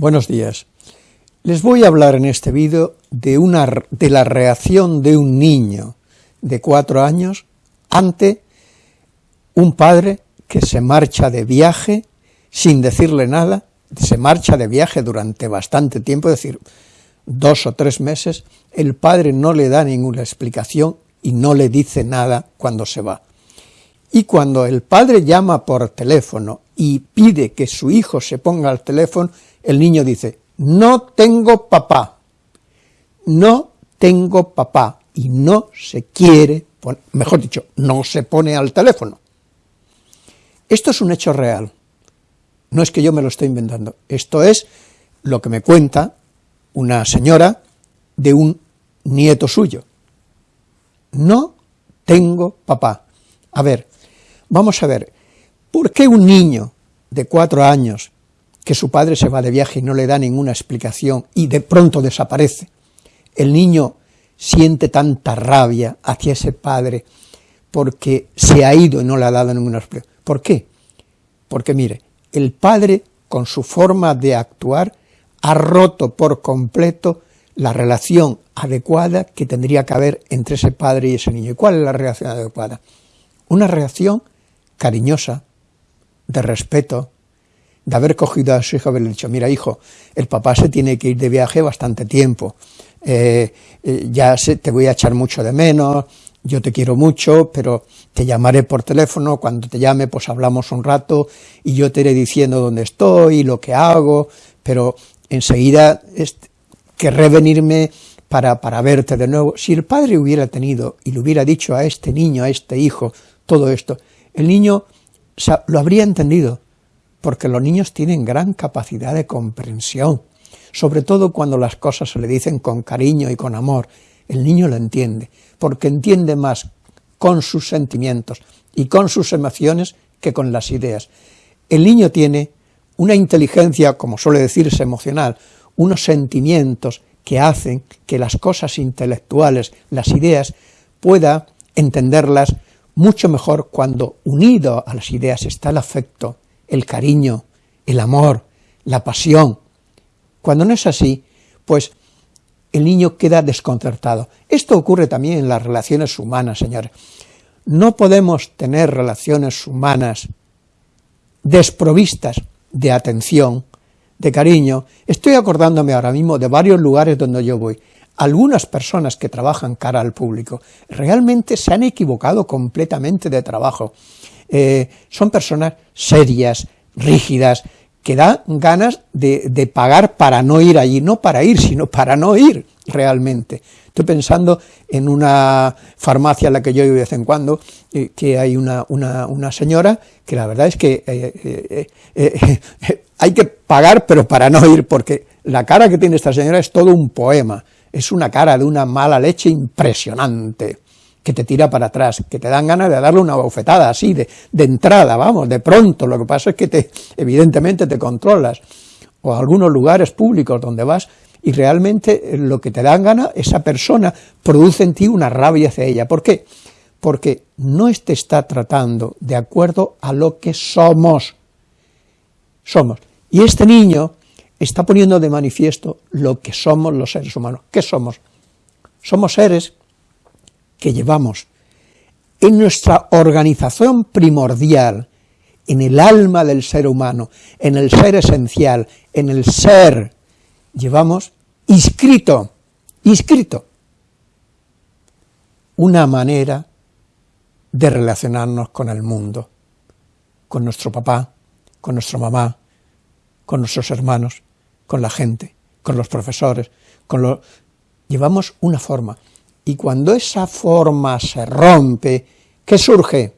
Buenos días. Les voy a hablar en este vídeo de, una, de la reacción de un niño de cuatro años ante un padre que se marcha de viaje sin decirle nada, se marcha de viaje durante bastante tiempo, es decir, dos o tres meses, el padre no le da ninguna explicación y no le dice nada cuando se va. Y cuando el padre llama por teléfono y pide que su hijo se ponga al teléfono, el niño dice, no tengo papá, no tengo papá, y no se quiere, mejor dicho, no se pone al teléfono. Esto es un hecho real, no es que yo me lo esté inventando, esto es lo que me cuenta una señora de un nieto suyo. No tengo papá. A ver, vamos a ver, ¿por qué un niño de cuatro años que su padre se va de viaje y no le da ninguna explicación y de pronto desaparece. El niño siente tanta rabia hacia ese padre porque se ha ido y no le ha dado ninguna explicación. ¿Por qué? Porque mire, el padre con su forma de actuar ha roto por completo la relación adecuada que tendría que haber entre ese padre y ese niño. ¿Y cuál es la relación adecuada? Una reacción cariñosa, de respeto, de haber cogido a su hijo haberle dicho, mira hijo, el papá se tiene que ir de viaje bastante tiempo, eh, eh, ya te voy a echar mucho de menos, yo te quiero mucho, pero te llamaré por teléfono, cuando te llame pues hablamos un rato y yo te iré diciendo dónde estoy, lo que hago, pero enseguida querré venirme para, para verte de nuevo. Si el padre hubiera tenido y le hubiera dicho a este niño, a este hijo, todo esto, el niño lo habría entendido, porque los niños tienen gran capacidad de comprensión, sobre todo cuando las cosas se le dicen con cariño y con amor, el niño lo entiende, porque entiende más con sus sentimientos y con sus emociones que con las ideas. El niño tiene una inteligencia, como suele decirse, emocional, unos sentimientos que hacen que las cosas intelectuales, las ideas, pueda entenderlas mucho mejor cuando unido a las ideas está el afecto, el cariño, el amor, la pasión. Cuando no es así, pues el niño queda desconcertado. Esto ocurre también en las relaciones humanas, señores. No podemos tener relaciones humanas desprovistas de atención, de cariño. Estoy acordándome ahora mismo de varios lugares donde yo voy. Algunas personas que trabajan cara al público realmente se han equivocado completamente de trabajo. Eh, son personas serias, rígidas, que dan ganas de, pagar para no ir allí, no para ir, sino para no ir realmente. Estoy pensando en una farmacia a la que yo voy de vez en cuando, eh, que hay una, señora que la verdad es que eh, hay que pagar pero para no ir, porque la cara que tiene esta señora es todo un poema, es una cara de una mala leche impresionante que te tira para atrás, que te dan ganas de darle una bofetada así, de, de entrada, vamos, de pronto, lo que pasa es que te, evidentemente te controlas, o algunos lugares públicos donde vas, y realmente lo que te dan ganas, esa persona produce en ti una rabia hacia ella. ¿Por qué? Porque no te está tratando de acuerdo a lo que somos. Somos. Y este niño está poniendo de manifiesto lo que somos los seres humanos. ¿Qué somos? Somos seres que llevamos en nuestra organización primordial, en el alma del ser humano, en el ser esencial, en el ser, llevamos inscrito, inscrito, una manera de relacionarnos con el mundo, con nuestro papá, con nuestra mamá, con nuestros hermanos, con la gente, con los profesores, con lo... llevamos una forma. Y cuando esa forma se rompe, ¿qué surge?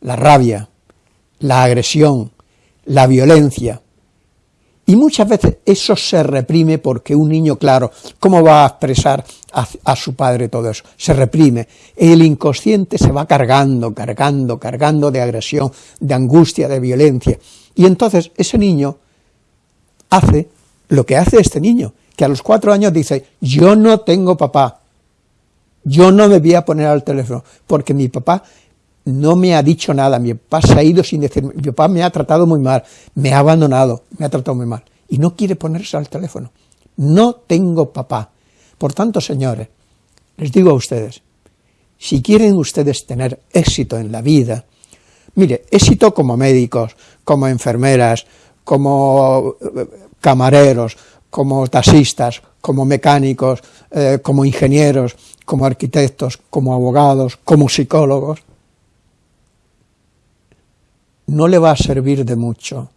La rabia, la agresión, la violencia. Y muchas veces eso se reprime porque un niño, claro, ¿cómo va a expresar a, su padre todo eso? Se reprime. El inconsciente se va cargando, cargando, cargando de agresión, de angustia, de violencia. Y entonces ese niño hace lo que hace este niño, que a los cuatro años dice, yo no tengo papá, yo no me voy a poner al teléfono, porque mi papá no me ha dicho nada, mi papá se ha ido sin decir, mi papá me ha tratado muy mal, me ha abandonado, me ha tratado muy mal. y no quiere ponerse al teléfono. No tengo papá. Por tanto, señores, les digo a ustedes, si quieren ustedes tener éxito en la vida, mire, éxito como médicos, como enfermeras, como eh, camareros, como taxistas, como mecánicos, eh, como ingenieros, como arquitectos, como abogados, como psicólogos, no le va a servir de mucho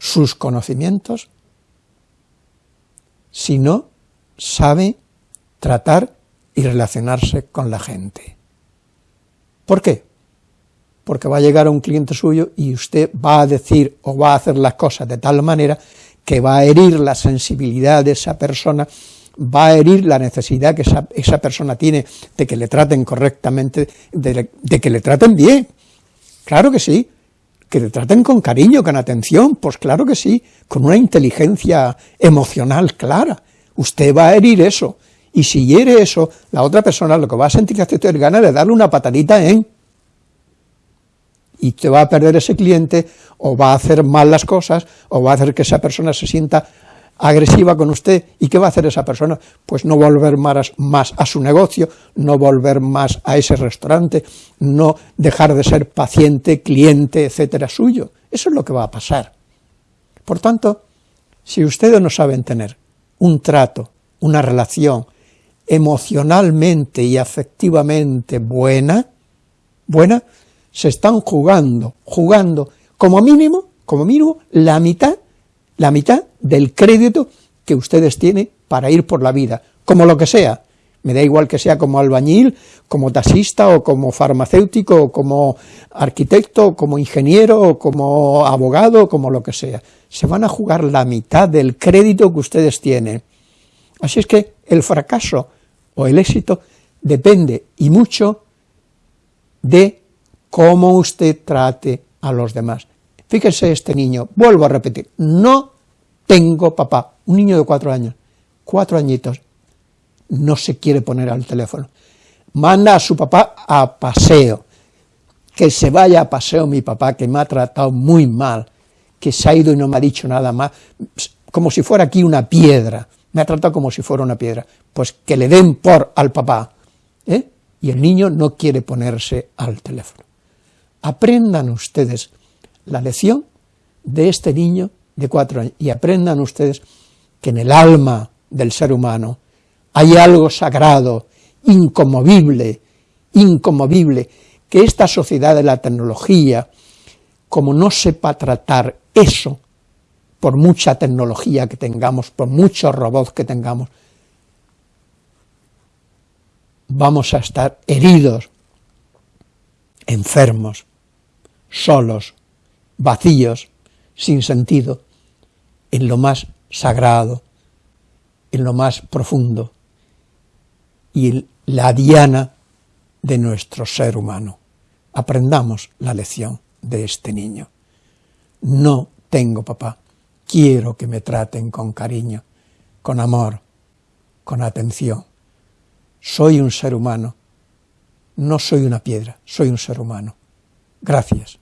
sus conocimientos si no sabe tratar y relacionarse con la gente. ¿Por qué? Porque va a llegar un cliente suyo y usted va a decir o va a hacer las cosas de tal manera que va a herir la sensibilidad de esa persona, va a herir la necesidad que esa, persona tiene de que le traten correctamente, de que le traten bien. Claro que sí, que le traten con cariño, con atención, pues claro que sí, con una inteligencia emocional clara. Usted va a herir eso, y si hiere eso, la otra persona lo que va a sentir es es ganas de darle una patadita en, y te va a perder ese cliente, o va a hacer mal las cosas, o va a hacer que esa persona se sienta agresiva con usted, ¿y qué va a hacer esa persona? Pues no volver más, más a su negocio, no volver más a ese restaurante, no dejar de ser paciente, cliente, etcétera, suyo. Eso es lo que va a pasar. Por tanto, si ustedes no saben tener un trato, una relación emocionalmente y afectivamente buena, buena, se están jugando, jugando como mínimo, como mínimo, la mitad la mitad del crédito que ustedes tienen para ir por la vida, como lo que sea, me da igual que sea como albañil, como taxista, o como farmacéutico, o como arquitecto, o como ingeniero, o como abogado, o como lo que sea. Se van a jugar la mitad del crédito que ustedes tienen. Así es que el fracaso o el éxito depende y mucho de cómo usted trate a los demás. Fíjese este niño, vuelvo a repetir, no tengo papá, un niño de cuatro años, cuatro añitos, no se quiere poner al teléfono. Manda a su papá a paseo, que se vaya a paseo mi papá, que me ha tratado muy mal, que se ha ido y no me ha dicho nada más, como si fuera aquí una piedra, me ha tratado como si fuera una piedra, pues que le den por al papá, ¿eh? y el niño no quiere ponerse al teléfono. Aprendan ustedes la lección de este niño de cuatro años. Y aprendan ustedes que en el alma del ser humano hay algo sagrado, incomovible, incomovible, que esta sociedad de la tecnología, como no sepa tratar eso, por mucha tecnología que tengamos, por muchos robots que tengamos, vamos a estar heridos, enfermos, solos, vacíos, sin sentido, en lo más sagrado, en lo más profundo, y en la diana de nuestro ser humano. Aprendamos la lección de este niño. No tengo papá, quiero que me traten con cariño, con amor, con atención. Soy un ser humano, no soy una piedra, soy un ser humano. Gracias.